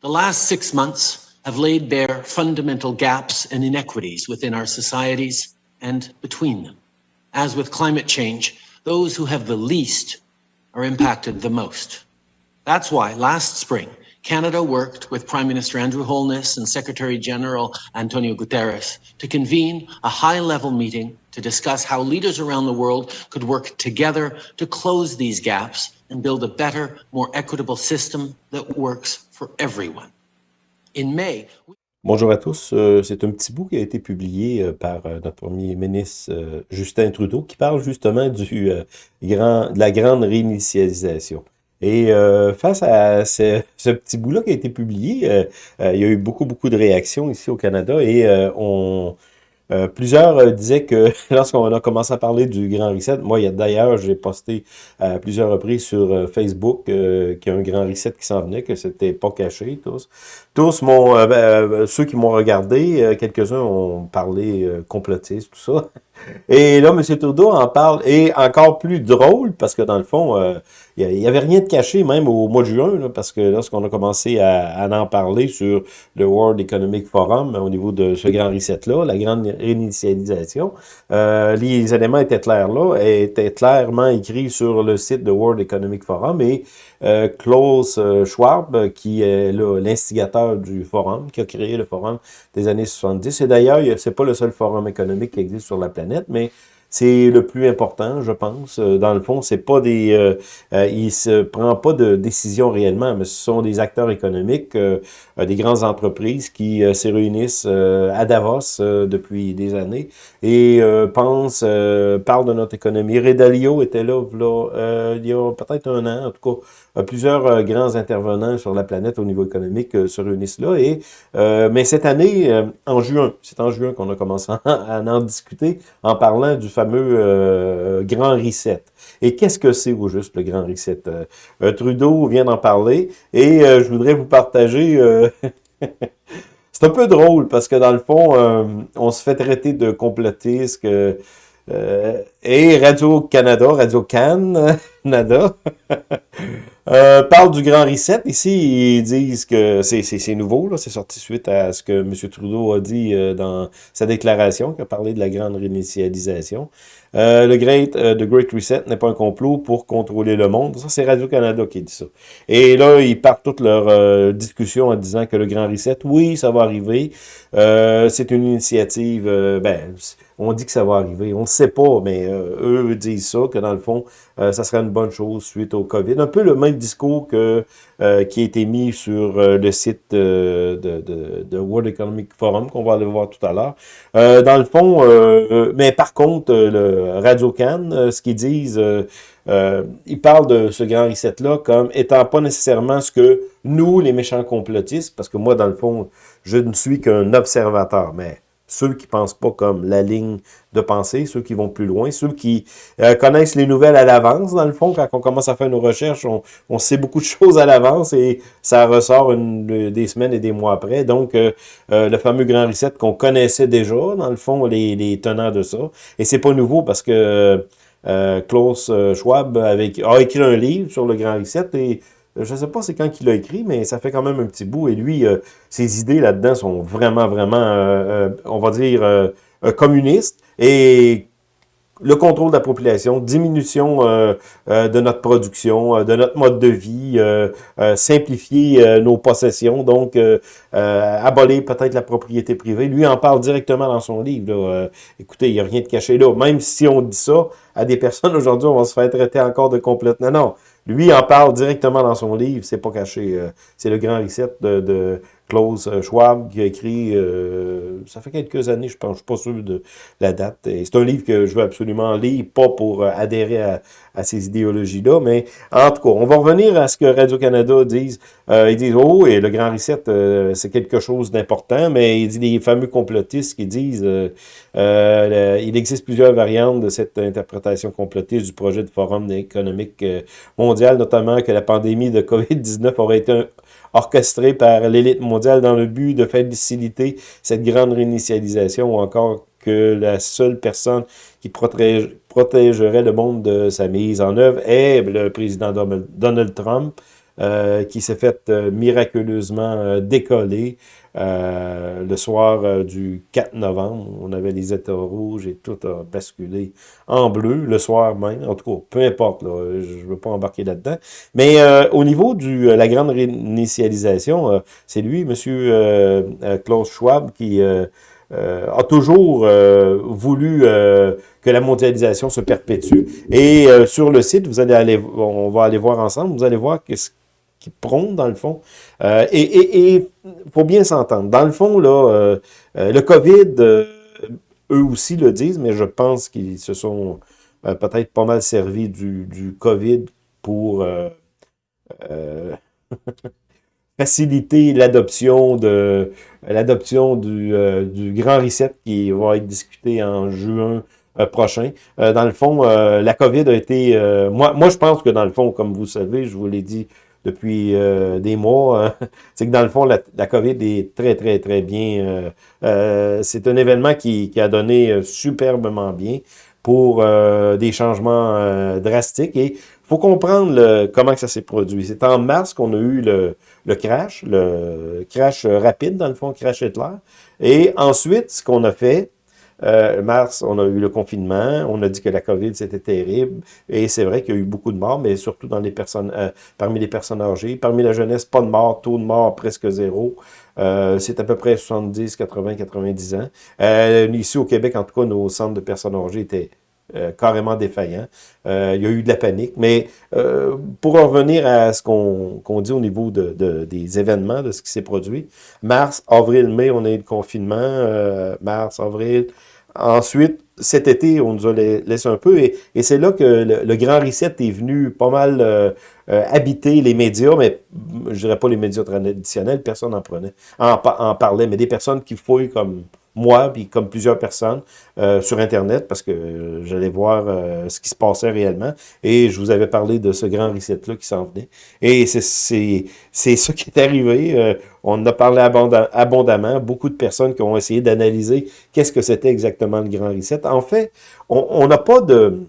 The last six months have laid bare fundamental gaps and inequities within our societies and between them. As with climate change, those who have the least are impacted the most. That's why last spring, Canada worked with Prime Minister Andrew Holness and Secretary General Antonio Guterres to convene a high-level meeting to discuss how leaders around the world could work together to close these gaps and build a better, more equitable system that works for everyone. In May, Bonjour à tous, euh, c'est un petit bout qui a été publié euh, par euh, notre premier ministre Justin Trudeau qui parle justement du grand, de la grande réinitialisation. Et face à ce, ce petit bout-là qui a été publié, il y a eu beaucoup, beaucoup de réactions ici au Canada et on, euh, plusieurs euh, disaient que lorsqu'on a commencé à parler du Grand Reset, moi d'ailleurs j'ai posté à plusieurs reprises sur euh, Facebook qu'il y a un Grand Reset qui s'en venait, que c'était pas caché tous. Tous m'ont, ben, ceux qui m'ont regardé, quelques-uns ont parlé complotiste, tout ça. Et là, M. Trudeau en parle, et encore plus drôle, parce que dans le fond, il n'y avait rien de caché, même au mois de juin, parce que lorsqu'on a commencé à, en parler sur le World Economic Forum, au niveau de ce grand reset-là, la grande réinitialisation, euh, les éléments étaient clairs là, étaient clairement écrits sur le site de World Economic Forum, et euh, Klaus euh, Schwab, qui est l'instigateur du forum, qui a créé le forum des années 70, et d'ailleurs, c'est pas le seul forum économique qui existe sur la planète, mais c'est le plus important, je pense. Euh, dans le fond, c'est pas des, euh, euh, il se prend pas de décision réellement, mais ce sont des acteurs économiques, des grandes entreprises qui se réunissent à Davos depuis des années et pensent, parlent de notre économie. Redalio était là, là il y a peut-être un an, en tout cas, plusieurs grands intervenants sur la planète au niveau économique se réunissent là. Et mais cette année, en juin, c'est en juin qu'on a commencé à en discuter en parlant du fameux euh, Grand Reset. Et qu'est-ce que c'est au juste le Grand Reset? Euh, euh, Trudeau vient d'en parler et je voudrais vous partager... c'est un peu drôle parce que dans le fond, on se fait traiter de complotiste et Radio-Canada, Radio-Canada, Euh, parle du Grand Reset. Ici, ils disent que c'est nouveau, c'est sorti suite à ce que M. Trudeau a dit euh, dans sa déclaration, qui a parlé de la grande réinitialisation. Euh, le Great, euh, The Great Reset n'est pas un complot pour contrôler le monde. Ça, c'est Radio-Canada qui dit ça. Et là, ils partent toute leur discussion en disant que le Grand Reset, oui, ça va arriver. c'est une initiative, ben, on dit que ça va arriver. On ne sait pas, mais eux disent ça, que dans le fond, ça serait une bonne chose suite au COVID. Un peu le même discours que, euh, qui a été mis sur euh, le site de, de, de, World Economic Forum, qu'on va aller voir tout à l'heure. Euh, dans le fond, mais par contre, le Radio Can, ce qu'ils disent, ils parlent de ce grand reset-là comme étant pas nécessairement ce que nous, les méchants complotistes, parce que moi, dans le fond, je ne suis qu'un observateur, mais ceux qui pensent pas comme la ligne de pensée, ceux qui vont plus loin, ceux qui euh, connaissent les nouvelles à l'avance, dans le fond, quand on commence à faire nos recherches, on, sait beaucoup de choses à l'avance et ça ressort des semaines et des mois après. Donc, euh, euh, le fameux Grand Reset qu'on connaissait déjà, dans le fond, les, tenants de ça. Et c'est pas nouveau parce que Klaus Schwab a écrit un livre sur le Grand Reset et je ne sais pas c'est quand qu'il l'a écrit, mais ça fait quand même un petit bout. Et lui, euh, ses idées là-dedans sont vraiment, vraiment, euh, euh, on va dire, communistes. Et le contrôle de la population, diminution de notre production, de notre mode de vie, simplifier nos possessions, donc abolir peut-être la propriété privée. Lui en parle directement dans son livre. écoutez, il n'y a rien de caché là. Même si on dit ça à des personnes aujourd'hui, on va se faire traiter encore de complète. Non, non. Lui en parle directement dans son livre, c'est pas caché. Euh, c'est le grand reset de, de Klaus euh, Schwab qui a écrit, euh, ça fait quelques années, je pense, je suis pas sûr de la date. C'est un livre que je veux absolument lire, pas pour adhérer à, ces idéologies-là, mais en tout cas, on va revenir à ce que Radio-Canada disent. ils disent, oh, et le grand reset, c'est quelque chose d'important, mais il dit les fameux complotistes qui disent, il existe plusieurs variantes de cette interprétation complotiste du projet de Forum économique mondial notamment que la pandémie de COVID-19 aurait été orchestrée par l'élite mondiale dans le but de faciliter cette grande réinitialisation ou encore que la seule personne qui protégerait le monde de sa mise en œuvre est le président Donald Trump. Qui s'est fait miraculeusement décoller le soir du 4 novembre. On avait les états rouges et tout a basculé en bleu le soir même. En tout cas, peu importe, là, je ne veux pas embarquer là-dedans. Mais au niveau de la grande réinitialisation, c'est lui, M. Klaus Schwab, qui euh, a toujours euh, voulu euh, que la mondialisation se perpétue. Et sur le site, vous allez aller, on va aller voir ensemble, vous allez voir qu'est-ce qui prône dans le fond. et il faut bien s'entendre. Dans le fond, là, le COVID, eux aussi le disent, mais je pense qu'ils se sont peut-être pas mal servis du, du COVID pour faciliter l'adoption de l'adoption du, euh, du grand reset qui va être discuté en juin euh, prochain. Euh, dans le fond, la COVID a été... moi, moi, je pense que dans le fond, comme vous savez, je vous l'ai dit depuis des mois, hein, c'est que dans le fond, la, la, COVID est très, très, très bien. c'est un événement qui, qui, a donné superbement bien pour des changements drastiques. Et faut comprendre le, comment que ça s'est produit. C'est en mars qu'on a eu le, le, crash, le crash rapide, dans le fond, crash Hitler. Et ensuite, ce qu'on a fait, euh, mars, on a eu le confinement, on a dit que la COVID, c'était terrible, et c'est vrai qu'il y a eu beaucoup de morts, mais surtout dans les personnes, euh, parmi les personnes âgées. Parmi la jeunesse, pas de morts, taux de mort presque zéro. Euh, c'est à peu près 70, 80, 90 ans. Ici au Québec, en tout cas, nos centres de personnes âgées étaient euh, carrément défaillant. Euh, il y a eu de la panique. Mais euh, pour revenir à ce qu'on dit au niveau de, de, des événements, de ce qui s'est produit, mars, avril, mai, on a eu le confinement. mars, avril. Ensuite, cet été, on nous a laissé un peu. Et, c'est là que le, grand reset est venu pas mal habiter les médias, mais je dirais pas les médias traditionnels, personne n'en prenait, en, en parlait, mais des personnes qui fouillent comme moi, puis comme plusieurs personnes, euh, sur Internet, parce que euh, j'allais voir euh, ce qui se passait réellement, et je vous avais parlé de ce grand reset-là qui s'en venait. Et c'est ça qui est arrivé. on en a parlé abondamment. Beaucoup de personnes qui ont essayé d'analyser qu'est-ce que c'était exactement le grand reset. En fait, on n'a pas de...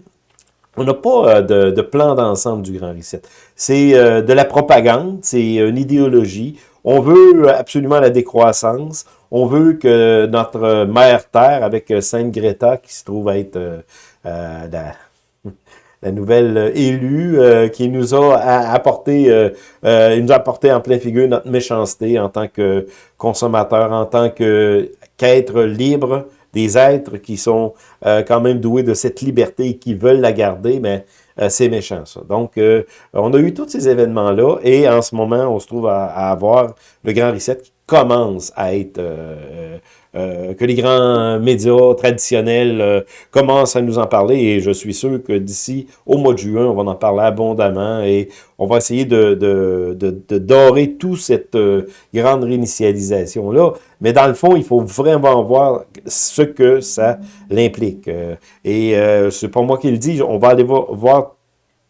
On n'a pas de, plan d'ensemble du Grand Reset. C'est de la propagande, c'est une idéologie. On veut absolument la décroissance. On veut que notre mère Terre, avec Sainte Greta, qui se trouve être euh, euh, la, nouvelle élue, euh, qui nous a apporté, il nous a apporté en plein figure notre méchanceté en tant que consommateur, en tant qu'être libre, des êtres qui sont quand même doués de cette liberté et qui veulent la garder, mais c'est méchant ça. Donc, on a eu tous ces événements-là et en ce moment, on se trouve à, à avoir le Grand Reset qui commence à être... Euh, euh, que les grands médias traditionnels euh, commencent à nous en parler et je suis sûr que d'ici au mois de juin, on va en parler abondamment et on va essayer de, de, de, dorer toute cette grande réinitialisation-là. Mais dans le fond, il faut vraiment voir ce que ça l'implique. et c'est pas moi qui le dis, on va aller voir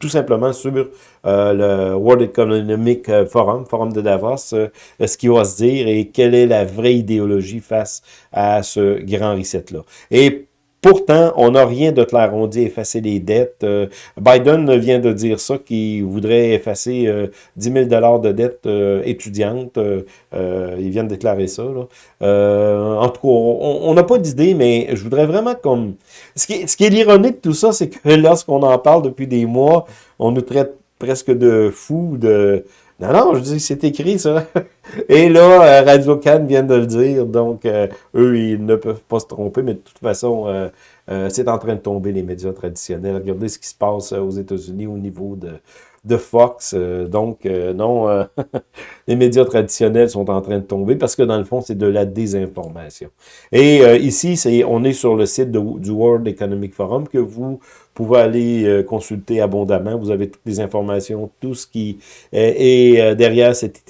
tout simplement sur euh, le World Economic euh, Forum, Forum de Davos, euh, ce qui va se dire et quelle est la vraie idéologie face à ce grand reset-là. Et Pourtant, on n'a rien de clair. On dit effacer les dettes. Biden vient de dire ça, qu'il voudrait effacer 10 000 de dettes étudiantes. il vient de déclarer ça. en tout cas, on n'a pas d'idée, mais je voudrais vraiment comme... Ce qui, ce qui est l'ironique de tout ça, c'est que lorsqu'on en parle depuis des mois, on nous traite presque de fou, de... Non, non, je dis, c'est écrit, ça. Et là, euh, Radio Cannes vient de le dire, donc euh, eux, ils ne peuvent pas se tromper, mais de toute façon, euh, c'est en train de tomber les médias traditionnels. Regardez ce qui se passe aux États-Unis au niveau de, Fox. donc, non, les médias traditionnels sont en train de tomber parce que dans le fond, c'est de la désinformation. Et ici, c'est on est sur le site du World Economic Forum que vous pouvez aller euh, consulter abondamment. Vous avez toutes les informations, tout ce qui est, euh, derrière cette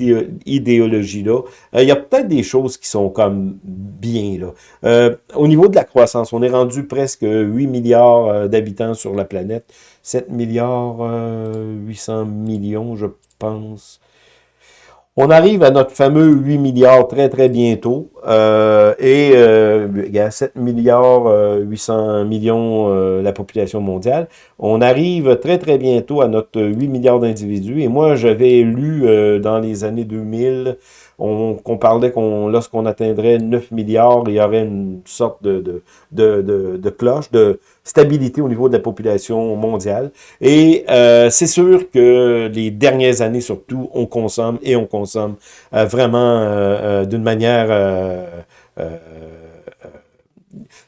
idéologie-là. Euh, il y a peut-être des choses qui sont comme bien. là. au niveau de la croissance, on est rendu presque 8 milliards d'habitants sur la planète. 7 milliards 800 millions, je pense. On arrive à notre fameux 8 milliards très, très bientôt. Euh, et euh, il y a 7 milliards 800 euh, millions la population mondiale. On arrive très, très bientôt à notre 8 milliards d'individus. Et moi, j'avais lu dans les années 2000 qu'on parlait qu'on lorsqu'on atteindrait 9 milliards, il y aurait une sorte de, de, de, de, cloche de stabilité au niveau de la population mondiale. Et euh, c'est sûr que les dernières années, surtout, on consomme et on consomme euh, vraiment euh, d'une manière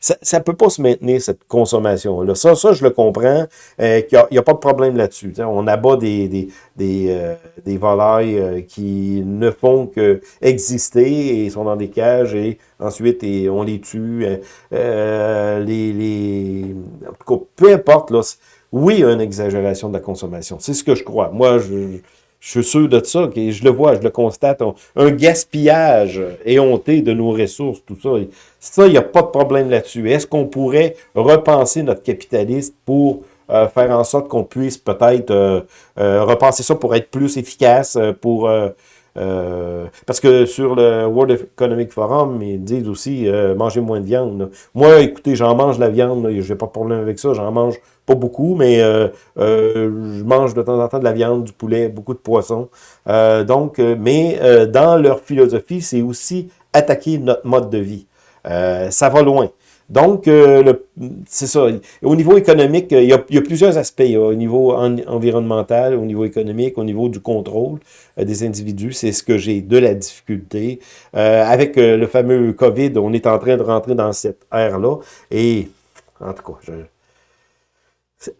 ça ne peut pas se maintenir, cette consommation-là. Ça, ça, je le comprends, euh, qu'il n'y a, pas de problème là-dessus. On abat des, des, des, euh, des volailles euh, qui ne font que exister et sont dans des cages et ensuite on les tue. Euh, les, les... En tout cas, peu importe, là, oui, il y a une exagération de la consommation. C'est ce que je crois. Moi, je suis sûr de ça, je le vois, je le constate. un gaspillage éhonté de nos ressources, tout ça. Ça, il n'y a pas de problème là-dessus. Est-ce qu'on pourrait repenser notre capitalisme pour euh, faire en sorte qu'on puisse peut-être euh, euh, repenser ça pour être plus efficace, pour euh, parce que sur le World Economic Forum, ils disent aussi euh, manger moins de viande. Moi, écoutez, j'en mange la viande, j'ai pas de problème avec ça, j'en mange pas beaucoup, mais euh, je mange de temps en temps de la viande, du poulet, beaucoup de poissons. donc, mais dans leur philosophie, c'est aussi attaquer notre mode de vie. ça va loin. Donc, euh, c'est ça. Au niveau économique, il y a, plusieurs aspects. au niveau environnemental, au niveau économique, au niveau du contrôle euh, des individus. C'est ce que j'ai de la difficulté. Euh, avec le fameux COVID, on est en train de rentrer dans cette ère-là. Et, en tout cas,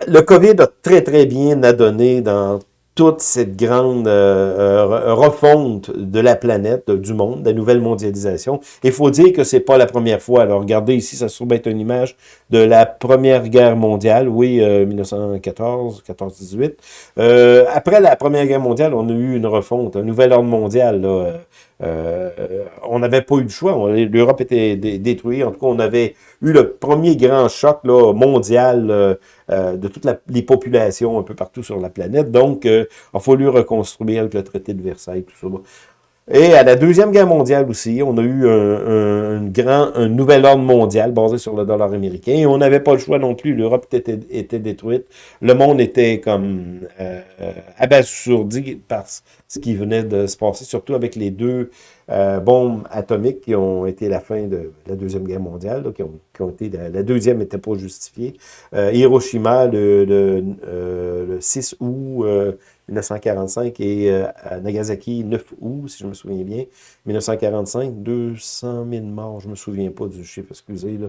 le COVID a très, très bien adonné dans toute cette grande euh, euh, refonte de la planète, du monde, de la nouvelle mondialisation. Il faut dire que c'est pas la première fois. Alors, regardez ici, ça se trouve être une image de la Première Guerre mondiale, oui, 1914, 14-18. Euh, après la Première Guerre mondiale, on a eu une refonte, un nouvel ordre mondial, là, euh, on n'avait pas eu le choix. L'Europe était détruite. En tout cas, on avait eu le premier grand choc là, mondial euh, euh, de toutes les populations un peu partout sur la planète. Donc, il a fallu reconstruire avec le traité de Versailles, tout ça. Et à la Deuxième Guerre mondiale aussi, on a eu un, grand, un nouvel ordre mondial basé sur le dollar américain. Et on n'avait pas le choix non plus. L'Europe était, était détruite. Le monde était comme euh, abasourdi par ce qui venait de se passer, surtout avec les deux euh, bombes atomiques qui ont été la fin de la Deuxième Guerre mondiale, qui, ont, qui, été, la, deuxième n'était pas justifiée. Euh, Hiroshima, le, le, euh, le 6 août 1945 et euh, à Nagasaki, 9 août, si je me souviens bien, 1945, 200 000 morts, je me souviens pas du chiffre, excusez. Là.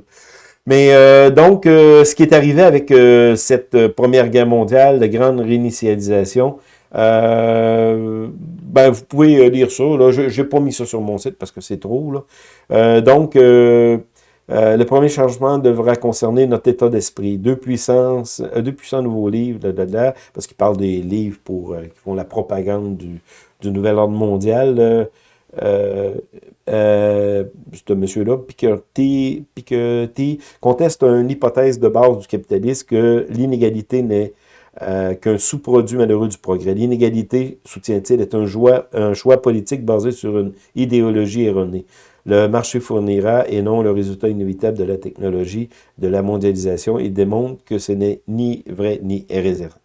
Mais euh, donc, euh, ce qui est arrivé avec cette Première Guerre mondiale, la grande réinitialisation, ben, vous pouvez lire ça. Je n'ai pas mis ça sur mon site parce que c'est trop. Là. donc, euh, le premier changement devra concerner notre état d'esprit. Deux puissances, euh, deux puissants nouveaux livres, parce qu'il parle des livres pour euh, qui font la propagande du, du nouvel ordre mondial. Euh, ce monsieur-là, Piketty, Piketty, conteste une hypothèse de base du capitalisme que l'inégalité n'est qu'un sous-produit malheureux du progrès. L'inégalité, soutient-il, est un, choix politique basé sur une idéologie erronée. Le marché fournira et non le résultat inévitable de la technologie, de la mondialisation. Il démontre que ce n'est ni vrai ni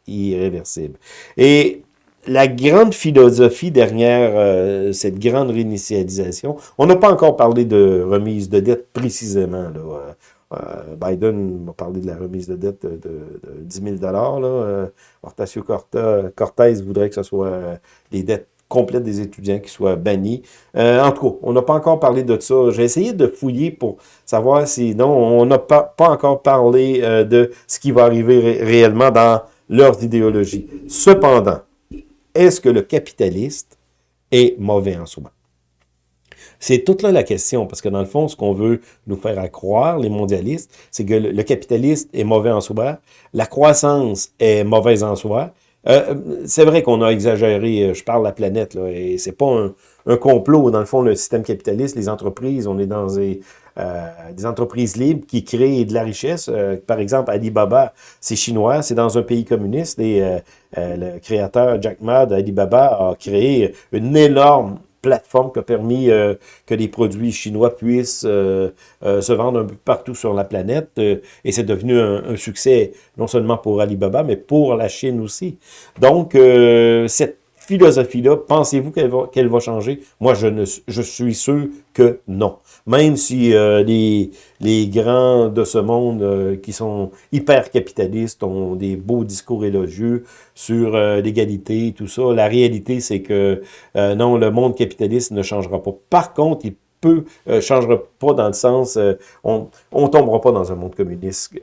irréversible. Et la grande philosophie derrière euh, cette grande réinitialisation, on n'a pas encore parlé de remise de dette précisément. Là, euh, euh, Biden m'a parlé de la remise de dette de, de, 10 000 là. Euh, Hortacio Cortez voudrait que ce soit les dettes complète des étudiants qui soient bannis. Euh, en tout cas, on n'a pas encore parlé de ça. J'ai essayé de fouiller pour savoir si... Non, on n'a pas, pas encore parlé euh, de ce qui va arriver réellement dans leurs idéologies. Cependant, est-ce que le capitaliste est mauvais en soi? C'est toute là la question, parce que dans le fond, ce qu'on veut nous faire croire, les mondialistes, c'est que le, capitaliste est mauvais en soi, la croissance est mauvaise en soi, euh, c'est vrai qu'on a exagéré, euh, je parle la planète, là, et c'est pas un, complot. Dans le fond, le système capitaliste, les entreprises, on est dans des, entreprises libres qui créent de la richesse. par exemple, Alibaba, c'est chinois, c'est dans un pays communiste et le créateur Jack Ma d'Alibaba a créé une énorme plateforme qui a permis euh, que les produits chinois puissent euh, euh, se vendre un peu partout sur la planète. et c'est devenu un, succès non seulement pour Alibaba, mais pour la Chine aussi. Donc, cette philosophie-là, pensez-vous qu'elle va, qu'elle va changer? Moi, je, ne, je suis sûr que non. Même si euh, les, les grands de ce monde euh, qui sont hyper capitalistes ont des beaux discours élogieux sur euh, l'égalité tout ça, la réalité, c'est que non, le monde capitaliste ne changera pas. Par contre, il euh, changera pas dans le sens, on on tombera pas dans un monde communiste.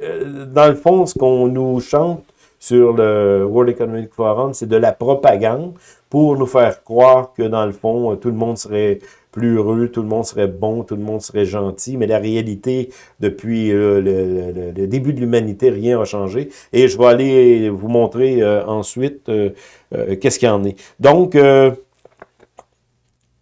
dans le fond, ce qu'on nous chante sur le World Economic Forum, c'est de la propagande pour nous faire croire que dans le fond, tout le monde serait plus heureux, tout le monde serait bon, tout le monde serait gentil, mais la réalité, depuis euh, le, début de l'humanité, rien n'a changé. Et je vais aller vous montrer euh, ensuite euh, qu'est-ce qu'il y en est. Donc,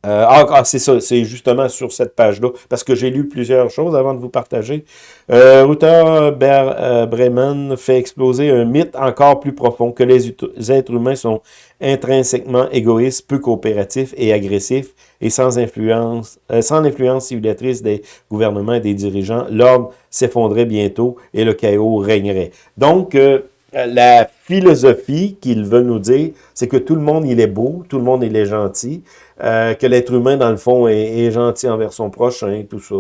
euh, ah, ah, c'est ça, c'est justement sur cette page-là, parce que j'ai lu plusieurs choses avant de vous partager. Euh, Ruther euh, Bremen fait exploser un mythe encore plus profond, que les êtres humains sont intrinsèquement égoïstes, peu coopératifs et agressifs, et sans influence, euh, sans l'influence civilisatrice des gouvernements et des dirigeants, l'ordre s'effondrait bientôt et le chaos régnerait. Donc, la philosophie qu'ils veulent nous dire, c'est que tout le monde, il est beau, tout le monde, il est gentil, euh, que l'être humain, dans le fond, est, gentil envers son prochain, tout ça.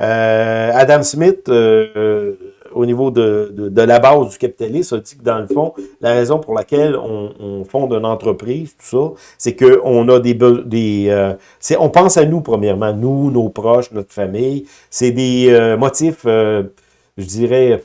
Euh, Adam Smith, euh, au niveau de, de, la base du capitalisme, a dit que, dans le fond, la raison pour laquelle on, on fonde une entreprise, tout ça, c'est qu'on a des... des on pense à nous, premièrement, nous, nos proches, notre famille. C'est des motifs, je dirais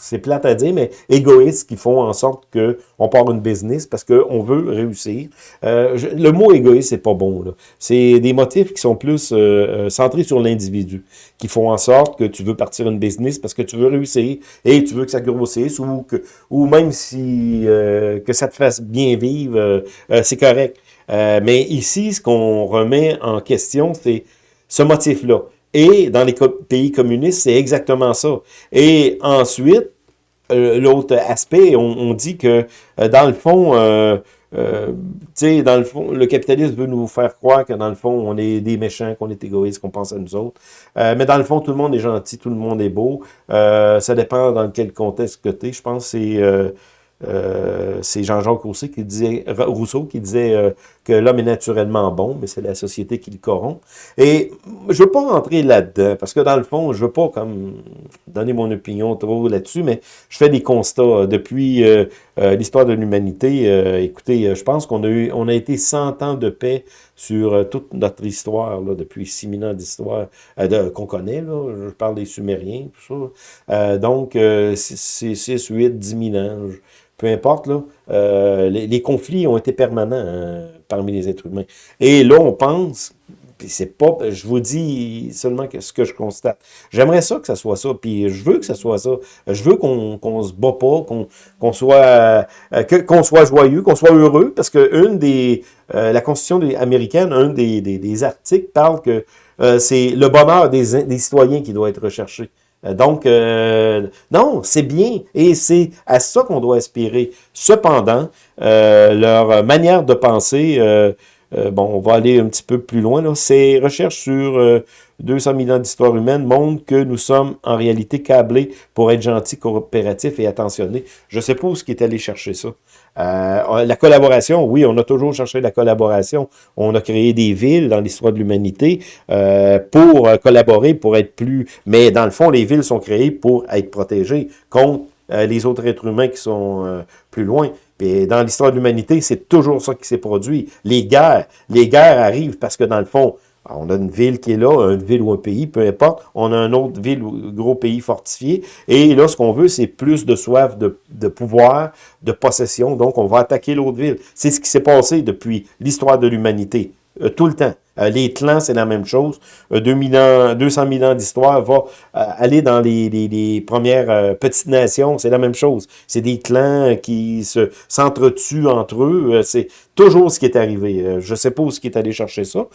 c'est plate à dire, mais égoïstes qui font en sorte que on part une business parce qu'on veut réussir. Euh, le mot égoïste, c'est pas bon. C'est des motifs qui sont plus euh, euh, centrés sur l'individu, qui font en sorte que tu veux partir une business parce que tu veux réussir et tu veux que ça grossisse ou que ou même si que ça te fasse bien vivre, c'est correct. mais ici, ce qu'on remet en question, c'est ce motif-là. Et dans les pays communistes, c'est exactement ça. Et ensuite, l'autre aspect, on, dit que euh, dans le fond, euh, euh, tu sais, dans le fond, le capitalisme veut nous faire croire que dans le fond, on est des méchants, qu'on est égoïste, qu'on pense à nous autres. mais dans le fond, tout le monde est gentil, tout le monde est beau. ça dépend dans quel contexte que. Je pense que c'est euh, c'est Jean-Jacques Rousseau qui disait, euh, que l'homme est naturellement bon, mais c'est la société qui le corrompt. Et je veux pas rentrer là-dedans, parce que dans le fond, je veux pas comme donner mon opinion trop là-dessus, mais je fais des constats. Depuis euh, l'histoire de l'humanité, écoutez, je pense qu'on a eu, on a été 100 ans de paix sur toute notre histoire, là, depuis 6000 ans d'histoire qu'on connaît, là, je parle des Sumériens, tout ça. donc, c'est 6, 8, 10 000 ans peu importe, là, euh, les, conflits ont été permanents parmi les êtres humains. Et là, on pense, puis c'est pas, je vous dis seulement ce que je constate. J'aimerais ça que ça soit ça, puis je veux que ça soit ça. Je veux qu'on qu'on se bat pas, qu'on soit euh, qu'on soit joyeux, qu'on soit heureux, parce que une des euh, la Constitution américaine, un des, des, des articles parle que c'est le bonheur des, des citoyens qui doit être recherché. Euh, donc, euh, non, c'est bien et c'est à ça qu'on doit aspirer. Cependant, euh, leur manière de penser, bon, on va aller un petit peu plus loin, ces recherches sur 200 000 ans d'histoire humaine montrent que nous sommes en réalité câblés pour être gentils, coopératifs et attentionnés. Je sais pas où est allé chercher ça. Euh, la collaboration, oui, on a toujours cherché la collaboration. On a créé des villes dans l'histoire de l'humanité euh, pour euh, collaborer, pour être plus... Mais dans le fond, les villes sont créées pour être protégées contre les autres êtres humains qui sont plus loin. Et dans l'histoire de l'humanité, c'est toujours ça qui s'est produit. Les guerres, les guerres arrivent parce que dans le fond, on a une ville qui est là, une ville ou un pays, peu importe. On a une autre ville ou gros pays fortifié. Et là, ce qu'on veut, c'est plus de soif de, pouvoir, de possession. Donc, on va attaquer l'autre ville. C'est ce qui s'est passé depuis l'histoire de l'humanité. Euh, tout le temps. Les clans, c'est la même chose. 2000 ans, 200 000 ans d'histoire va aller dans les, premières petites nations, c'est la même chose. C'est des clans qui se s'entretuent entre eux. C'est toujours ce qui est arrivé. je sais pas où ce qui est allé chercher ça.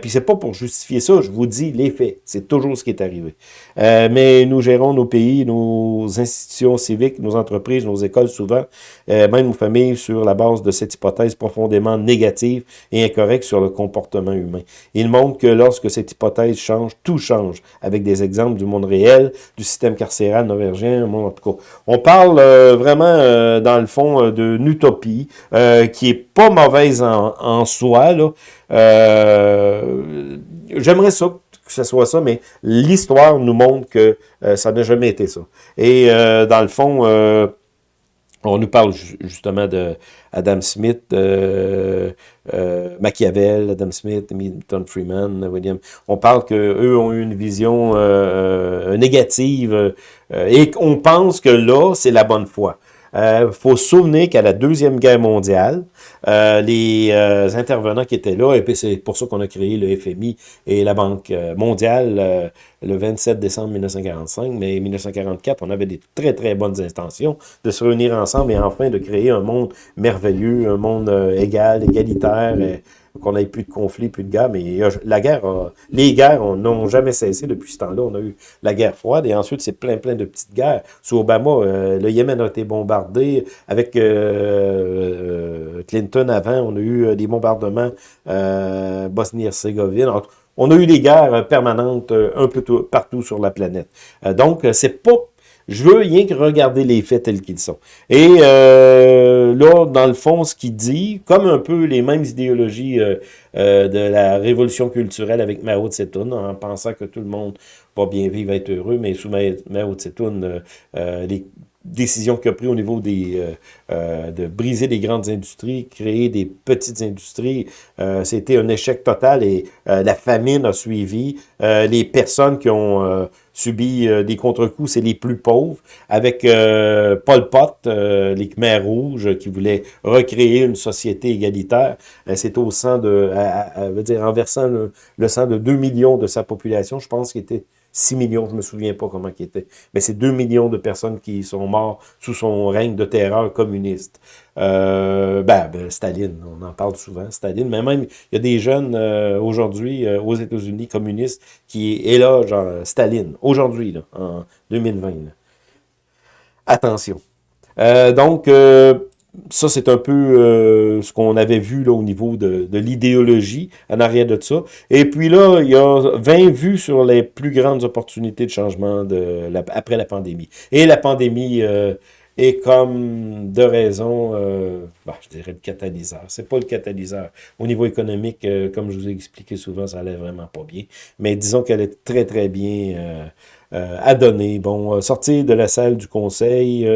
puis c'est pas pour justifier ça, je vous dis les faits. C'est toujours ce qui est arrivé. mais nous gérons nos pays, nos institutions civiques, nos entreprises, nos écoles souvent, même nos familles, sur la base de cette hypothèse profondément négative et incorrecte sur le comportement humain. Il montre que lorsque cette hypothèse change, tout change, avec des exemples du monde réel, du système carcéral norvégien, en tout cas. On parle euh, vraiment, euh, dans le fond, euh, d'une utopie qui est pas mauvaise en, en soi. J'aimerais ça que ce soit ça, mais l'histoire nous montre que ça n'a jamais été ça. Et dans le fond, on nous parle justement de Adam Smith, euh, euh, Machiavel, Adam Smith, Milton Freeman, William. On parle qu'eux ont eu une vision euh, négative et qu'on pense que là, c'est la bonne foi. Il euh, faut se souvenir qu'à la Deuxième Guerre mondiale, euh, les euh, intervenants qui étaient là, et c'est pour ça qu'on a créé le FMI et la Banque mondiale le 27 décembre 1945, mais 1944, on avait des très très bonnes intentions de se réunir ensemble et enfin de créer un monde merveilleux, un monde égal, égalitaire, qu'on n'ait plus de conflits, plus de guerre, mais la guerre, les guerres n'ont jamais cessé depuis ce temps-là. On a eu la guerre froide et ensuite c'est plein plein de petites guerres. Sous Obama, euh, le Yémen a été bombardé. Avec euh, euh, Clinton avant, on a eu des bombardements Bosnie-Herzégovine. On a eu des guerres permanentes un peu partout sur la planète. donc, c'est pas je veux rien que regarder les faits tels qu'ils sont. Et euh, là, dans le fond, ce qu'il dit, comme un peu les mêmes idéologies euh, euh, de la révolution culturelle avec Mao Tse-tung, en pensant que tout le monde va bien vivre, être heureux, mais sous Mao Tse-tung, les décisions qu'il a prises au niveau des de briser les grandes industries, créer des petites industries, c'était un échec total et la famine a suivi. les personnes qui ont subi euh, des contre-coups, c'est les plus pauvres, avec euh, Paul Pot, euh, les Khmers rouges, qui voulaient recréer une société égalitaire. c'est au sang de, à, veut dire, en versant le, le, sang de 2 millions de sa population, je pense qu'il était 6 millions, je me souviens pas comment il était, mais c'est 2 millions de personnes qui sont mortes sous son règne de terreur communiste. Euh, ben, ben, Staline, on en parle souvent, Staline, mais même, il y a des jeunes euh, aujourd'hui euh, aux États-Unis communistes qui genre Staline, aujourd'hui, en 2020. Attention. donc, ça, c'est un peu euh, ce qu'on avait vu là, au niveau de, l'idéologie en arrière de ça. Et puis là, il y a 20 vues sur les plus grandes opportunités de changement la, après la pandémie. Et la pandémie euh, est comme de raison, euh, bah, je dirais le catalyseur. C'est pas le catalyseur. Au niveau économique, comme je vous ai expliqué souvent, ça allait vraiment pas bien. Mais disons qu'elle est très, très bien à donner. Bon, sortir de la salle du conseil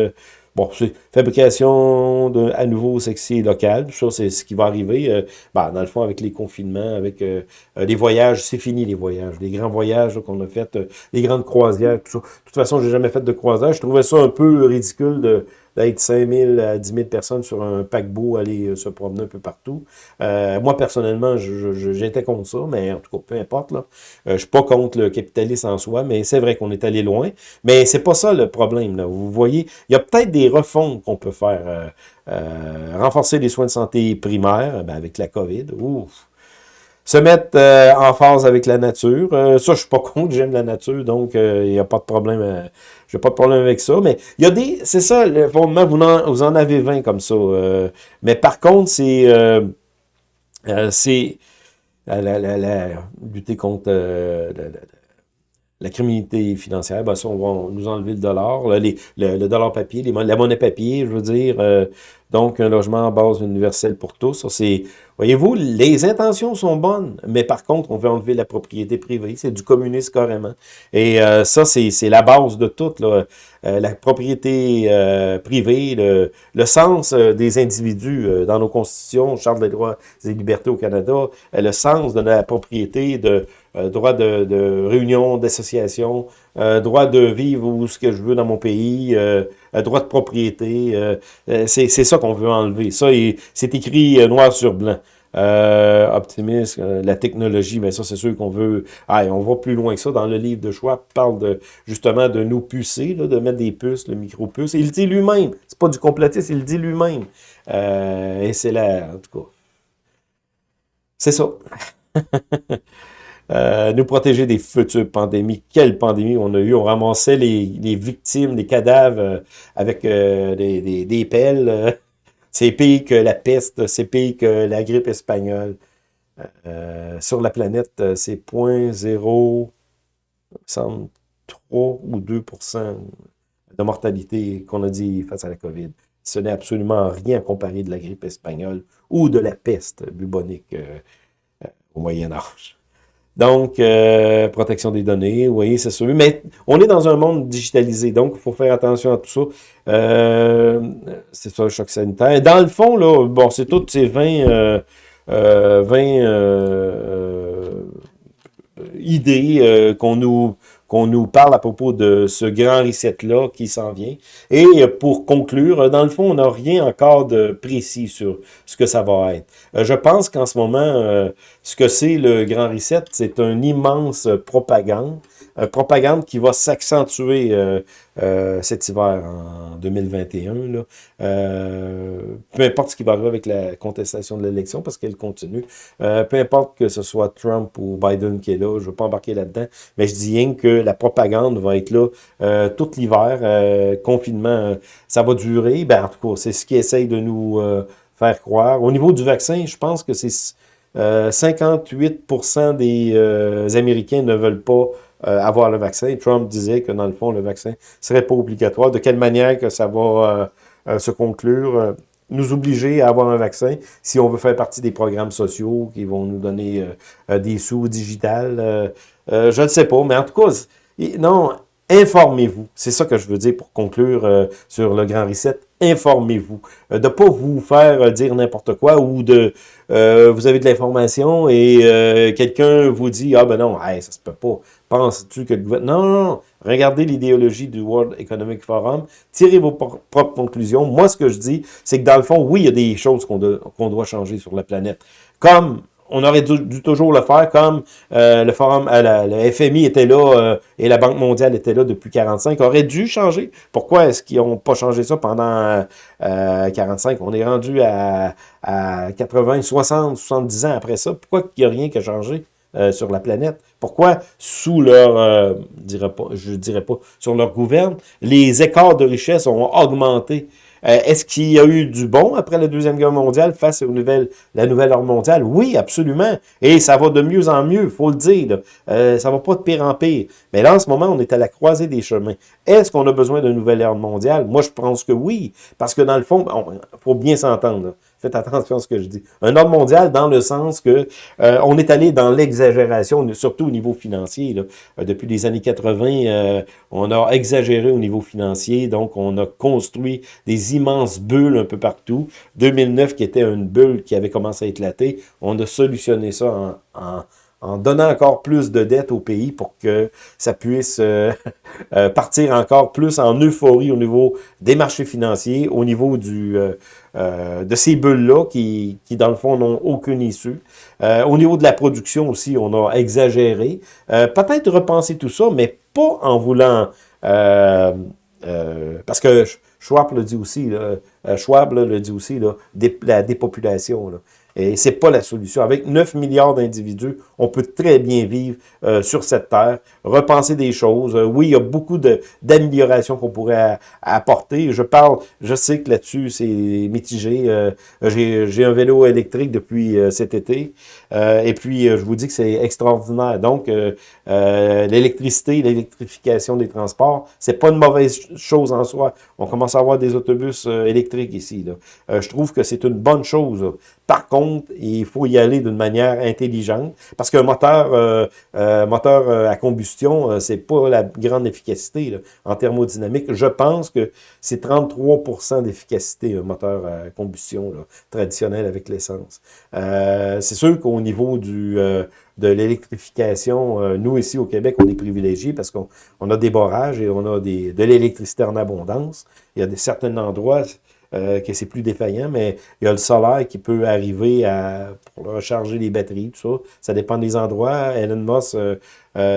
Bon, c'est fabrication de, à nouveau sexy local. Ça, c'est ce qui va arriver. Euh, ben, dans le fond, avec les confinements, avec euh, euh, les voyages, c'est fini les voyages. Les grands voyages qu'on a fait, les grandes croisières, tout ça. De toute façon, j'ai jamais fait de croisière. Je trouvais ça un peu ridicule de d'être 5 000 à 10 000 personnes sur un paquebot, aller euh, se promener un peu partout. Euh, moi, personnellement, j'étais contre ça, mais en tout cas, peu importe. Là. Euh, je suis pas contre le capitalisme en soi, mais c'est vrai qu'on est allé loin. Mais c'est pas ça le problème. Là. Vous voyez, il y a peut-être des refonds qu'on peut faire. renforcer les soins de santé primaires, ben, avec la COVID. Ouf, se mettre euh, en phase avec la nature. Euh, ça, je suis pas contre, j'aime la nature, donc il n'y a pas de problème. j'ai pas de problème avec ça. Mais il y a des. C'est ça, le fondement, vous en, vous en avez 20 comme ça. Euh, mais par contre, c'est. c'est. La, la, la, lutter contre la criminalité financière, ben ça, on va nous enlever le dollar, le, le, dollar papier, les, la monnaie papier, je veux dire. donc, un logement en base universelle pour tous. Ça, c'est Voyez-vous, les intentions sont bonnes, mais par contre, on veut enlever la propriété privée. C'est du communisme carrément. Et euh, ça, c'est la base de tout. Euh, la propriété euh, privée, le, le sens des individus dans nos constitutions, Charte des droits et libertés au Canada, le sens de la propriété, de droit de, réunion, d'association, droit de vivre où ce que je veux dans mon pays, droit de propriété. c'est ça qu'on veut enlever. Ça, c'est écrit noir sur blanc. Euh, optimiste, euh, la technologie, mais ça, c'est sûr qu'on veut... Ah, on va plus loin que ça. Dans le livre de choix, parle de, justement de nous pucer, de mettre des puces, le micro-puce. Il dit lui-même. C'est pas du complotisme, il le dit lui-même. Euh, et c'est là, en tout cas. C'est ça. Euh, nous protéger des futures pandémies. Quelle pandémie on a eu? On ramassait les, victimes, les cadavres euh, avec euh, des, pelles. c'est pire que la peste, c'est pire que la grippe espagnole. sur la planète, c'est 0.0, 3 ou 2% de mortalité qu'on a dit face à la COVID. Ce n'est absolument rien comparé de la grippe espagnole ou de la peste bubonique au Moyen Âge. Donc, euh, protection des données, voyez, c'est sûr. Mais on est dans un monde digitalisé, donc il faut faire attention à tout ça. Euh, c'est ça, le choc sanitaire. Dans le fond, là, bon, c'est toutes ces 20, euh, 20 euh, idées qu'on nous qu'on nous parle à propos de ce grand reset-là qui s'en vient. Et pour conclure, dans le fond, on n'a rien encore de précis sur ce que ça va être. Euh, je pense qu'en ce moment, euh, ce que c'est le grand reset, c'est un immense propagande propagande qui va s'accentuer euh, euh, cet hiver en 2021. Là. peu importe ce qui va arriver avec la contestation de l'élection, parce qu'elle continue. peu importe que ce soit Trump ou Biden qui est là, je ne veux pas embarquer là-dedans, mais je dis rien que la propagande va être là tout l'hiver. confinement, ça va durer. Ben, en tout cas, c'est ce qui essaye de nous faire croire. Au niveau du vaccin, je pense que c'est 58% des Américains ne veulent pas euh, avoir le vaccin. Trump disait que, dans le fond, le vaccin serait pas obligatoire. De quelle manière que ça va euh, euh, se conclure nous obliger à avoir un vaccin si on veut faire partie des programmes sociaux qui vont nous donner des sous digital. je ne sais pas, mais en tout cas, non, informez-vous. C'est ça que je veux dire pour conclure sur le Grand Reset informez-vous. Euh, de pas vous faire euh, dire n'importe quoi ou de euh, vous avez de l'information et quelqu'un vous dit Ah ben non, hey, ça se peut pas. Penses-tu que le gouvernement. Non, non, non. Regardez l'idéologie du World Economic Forum, tirez vos propres conclusions. Moi, ce que je dis, c'est que dans le fond, oui, il y a des choses qu'on doit changer sur la planète. Comme on aurait dû, toujours le faire comme euh, le forum, euh, le FMI était là euh, et la Banque mondiale était là depuis 45, aurait dû changer. Pourquoi est-ce qu'ils n'ont pas changé ça pendant 45? On est rendu à, 80, 60, 70 ans après ça. Pourquoi il n'y a rien qui a changé sur la planète? Pourquoi, sous leur, je dirais pas, sur leur gouverne, les écarts de richesse ont augmenté? Euh, est-ce qu'il y a eu du bon après la Deuxième Guerre mondiale face aux nouvelles, la nouvelle ordre mondiale? Oui, absolument. Et ça va de mieux en mieux, faut le dire. Euh, ça va pas de pire en pire. Mais là, en ce moment, on est à la croisée des chemins. Est-ce qu'on a besoin d'une nouvelle ordre mondiale? Moi, je pense que oui. Parce que dans le fond, il faut bien s'entendre. Faites attention à ce que je dis. Un ordre mondial dans le sens que euh, on est allé dans l'exagération, surtout au niveau financier. Là. Euh, depuis les années 80, euh, on a exagéré au niveau financier, donc on a construit des immenses bulles un peu partout. 2009, qui était une bulle qui avait commencé à éclater, on a solutionné ça en, en en donnant encore plus de dettes au pays pour que ça puisse euh, euh, partir encore plus en euphorie au niveau des marchés financiers, au niveau euh, de ces bulles-là qui, qui, dans le fond, n'ont aucune issue. au niveau de la production aussi, on a exagéré. Peut-être repenser tout ça, mais pas en voulant... parce que Schwab le dit aussi, là, Schwab le dit aussi, là, la dépopulation. Et c'est pas la solution. Avec 9 milliards d'individus, on peut très bien vivre euh, sur cette terre, repenser des choses. Euh, oui, il y a beaucoup d'améliorations qu'on pourrait apporter. Je parle, je sais que là-dessus, c'est mitigé. Euh, J'ai un vélo électrique depuis cet été. et puis, je vous dis que c'est extraordinaire. Donc, l'électricité, l'électrification des transports, c'est pas une mauvaise chose en soi. On commence à avoir des autobus électriques ici. Je trouve que c'est une bonne chose. Par contre, il faut y aller d'une manière intelligente, parce qu'un moteur, euh, euh, moteur euh, à combustion, c'est pas la grande efficacité en thermodynamique. Je pense que c'est 33% d'efficacité, un moteur à combustion traditionnel avec l'essence. c'est sûr qu'au niveau de l'électrification, nous ici au Québec, on est privilégiés parce qu'on a des barrages et on a de l'électricité en abondance. Il y a des, certains endroits, euh, que c'est plus défaillant, mais il y a le solaire qui peut arriver à pour recharger les batteries, tout ça. Ça dépend des endroits. Elon Musk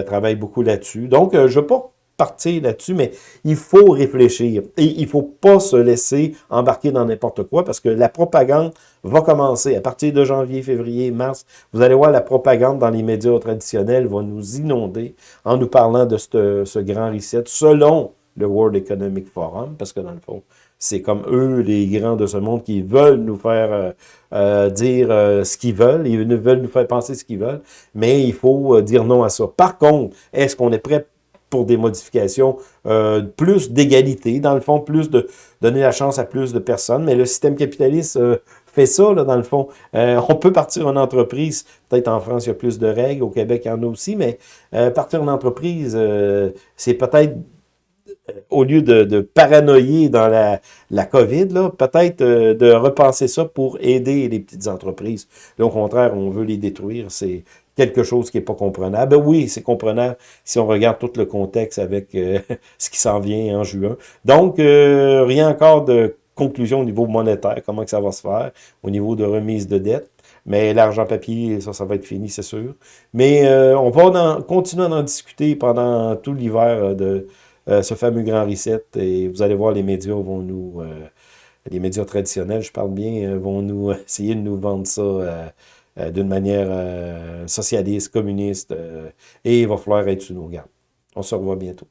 travaille beaucoup là-dessus. Donc, je ne veux pas partir là-dessus, mais il faut réfléchir. Et il ne faut pas se laisser embarquer dans n'importe quoi parce que la propagande va commencer à partir de janvier, février, mars. Vous allez voir la propagande dans les médias traditionnels va nous inonder en nous parlant de ce, grand reset selon le World Economic Forum, parce que dans le fond, c'est comme eux, les grands de ce monde, qui veulent nous faire euh, euh, dire euh, ce qu'ils veulent, ils veulent nous faire penser ce qu'ils veulent, mais il faut dire non à ça. Par contre, est-ce qu'on est prêt pour des modifications, plus d'égalité, dans le fond, plus de donner la chance à plus de personnes? Mais le système capitaliste fait ça, là, dans le fond. On peut partir en entreprise, peut-être en France, il y a plus de règles, au Québec, il y en a aussi, mais partir en entreprise, c'est peut-être au lieu de, paranoïer dans la, la COVID, peut-être de repenser ça pour aider les petites entreprises. Là, au contraire, on veut les détruire. C'est quelque chose qui n'est pas comprenable. Ben oui, c'est comprenable si on regarde tout le contexte avec euh, ce qui s'en vient en juin. Donc, euh, rien encore de conclusion au niveau monétaire, comment que ça va se faire, au niveau de remise de dette. Mais l'argent papier, ça, ça va être fini, c'est sûr. Mais euh, on va continuer à discuter pendant tout l'hiver de ce fameux grand reset. Et vous allez voir, les médias vont nous... les médias traditionnels, je parle bien, vont nous essayer de nous vendre ça euh, d'une manière euh, socialiste, communiste, euh, et il va falloir être sous nos gardes. On se revoit bientôt.